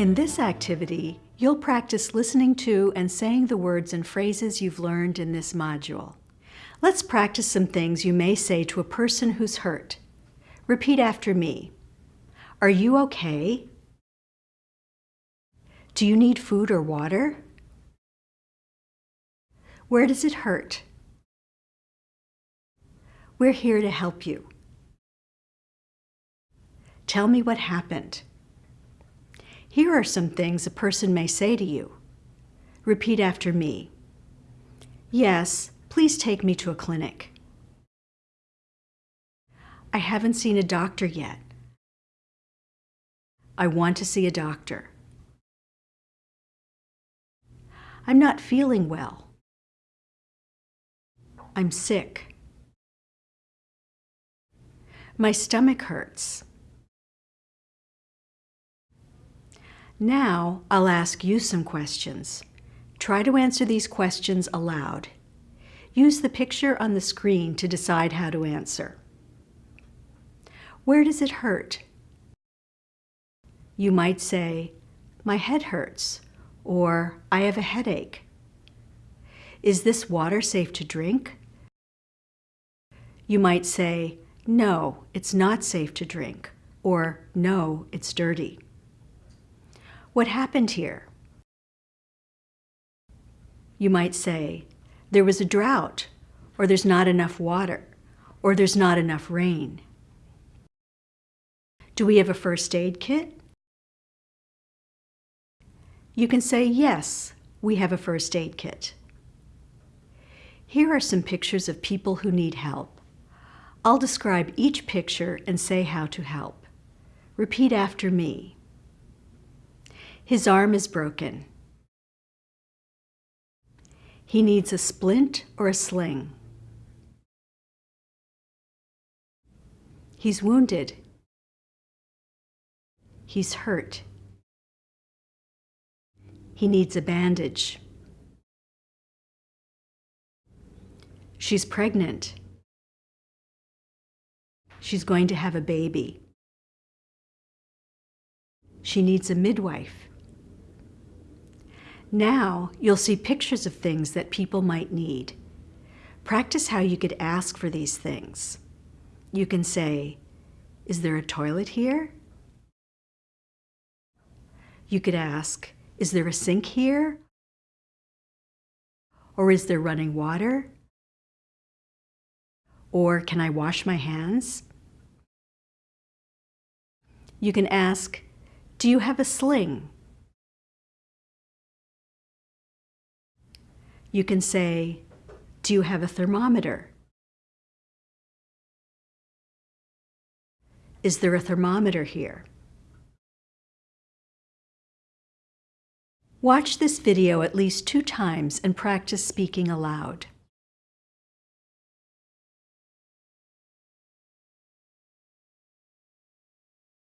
In this activity, you'll practice listening to and saying the words and phrases you've learned in this module. Let's practice some things you may say to a person who's hurt. Repeat after me. Are you okay? Do you need food or water? Where does it hurt? We're here to help you. Tell me what happened. Here are some things a person may say to you. Repeat after me. Yes, please take me to a clinic. I haven't seen a doctor yet. I want to see a doctor. I'm not feeling well. I'm sick. My stomach hurts. Now I'll ask you some questions. Try to answer these questions aloud. Use the picture on the screen to decide how to answer. Where does it hurt? You might say, my head hurts, or I have a headache. Is this water safe to drink? You might say, no, it's not safe to drink, or no, it's dirty. What happened here? You might say, there was a drought, or there's not enough water, or there's not enough rain. Do we have a first aid kit? You can say, yes, we have a first aid kit. Here are some pictures of people who need help. I'll describe each picture and say how to help. Repeat after me. His arm is broken. He needs a splint or a sling. He's wounded. He's hurt. He needs a bandage. She's pregnant. She's going to have a baby. She needs a midwife. Now you'll see pictures of things that people might need. Practice how you could ask for these things. You can say, is there a toilet here? You could ask, is there a sink here? Or is there running water? Or can I wash my hands? You can ask, do you have a sling? You can say, do you have a thermometer? Is there a thermometer here? Watch this video at least two times and practice speaking aloud.